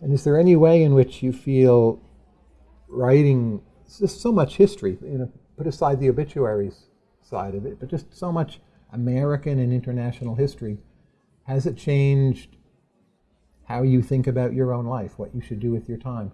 And is there any way in which you feel writing just so much history, you know, put aside the obituaries side of it, but just so much American and international history, has it changed how you think about your own life, what you should do with your time?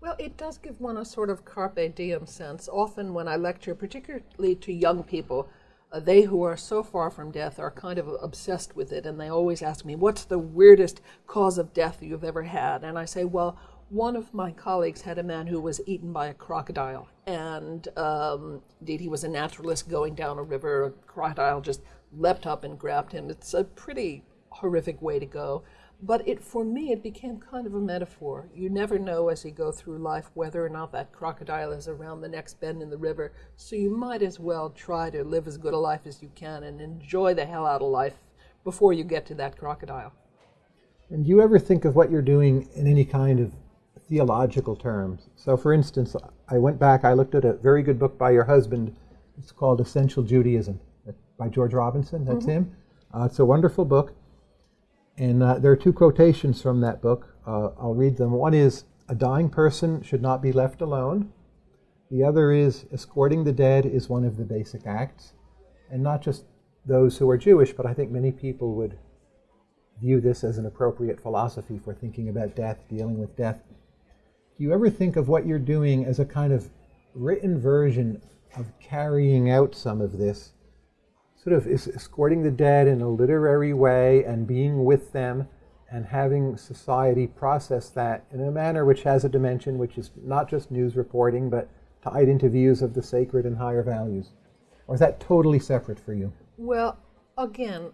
Well, it does give one a sort of carpe diem sense. Often, when I lecture, particularly to young people, uh, they who are so far from death are kind of obsessed with it, and they always ask me, What's the weirdest cause of death you've ever had? And I say, Well, one of my colleagues had a man who was eaten by a crocodile, and um, indeed, he was a naturalist going down a river. A crocodile just leapt up and grabbed him. It's a pretty horrific way to go. But it, for me, it became kind of a metaphor. You never know as you go through life whether or not that crocodile is around the next bend in the river. So you might as well try to live as good a life as you can and enjoy the hell out of life before you get to that crocodile. And do you ever think of what you're doing in any kind of theological terms? So, for instance, I went back, I looked at a very good book by your husband. It's called Essential Judaism by George Robinson. That's mm-hmm. him. Uh, it's a wonderful book. And uh, there are two quotations from that book. Uh, I'll read them. One is A dying person should not be left alone. The other is Escorting the dead is one of the basic acts. And not just those who are Jewish, but I think many people would view this as an appropriate philosophy for thinking about death, dealing with death. Do you ever think of what you're doing as a kind of written version of carrying out some of this sort of is escorting the dead in a literary way and being with them and having society process that in a manner which has a dimension which is not just news reporting but tied into views of the sacred and higher values? Or is that totally separate for you? Well, again,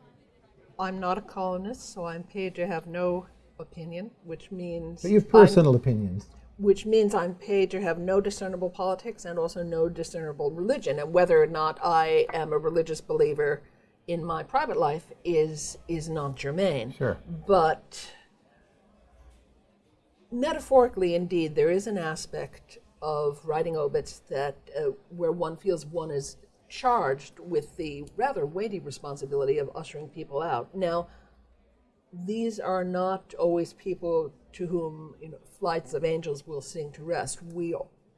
I'm not a columnist, so I'm paid to have no opinion, which means. But you have personal I'm, opinions which means I'm paid to have no discernible politics and also no discernible religion. And whether or not I am a religious believer in my private life is is not germane. Sure. But metaphorically, indeed, there is an aspect of writing obits that uh, where one feels one is charged with the rather weighty responsibility of ushering people out. Now, these are not always people to whom you know, flights of angels will sing to rest. We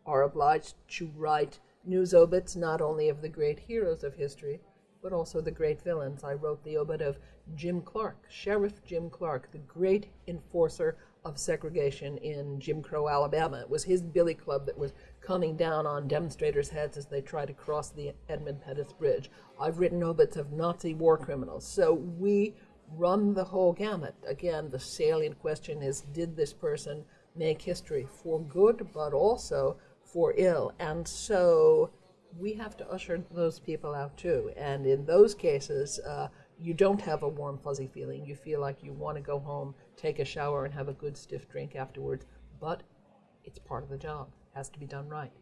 are obliged to write news obits not only of the great heroes of history, but also the great villains. I wrote the obit of Jim Clark, Sheriff Jim Clark, the great enforcer of segregation in Jim Crow, Alabama. It was his billy club that was coming down on demonstrators' heads as they tried to cross the Edmund Pettus Bridge. I've written obits of Nazi war criminals. So we run the whole gamut. Again, the salient question is did this person make history for good, but also for ill? And so we have to usher those people out too. And in those cases, uh, you don't have a warm, fuzzy feeling. You feel like you want to go home, take a shower, and have a good stiff drink afterwards. But it's part of the job, it has to be done right.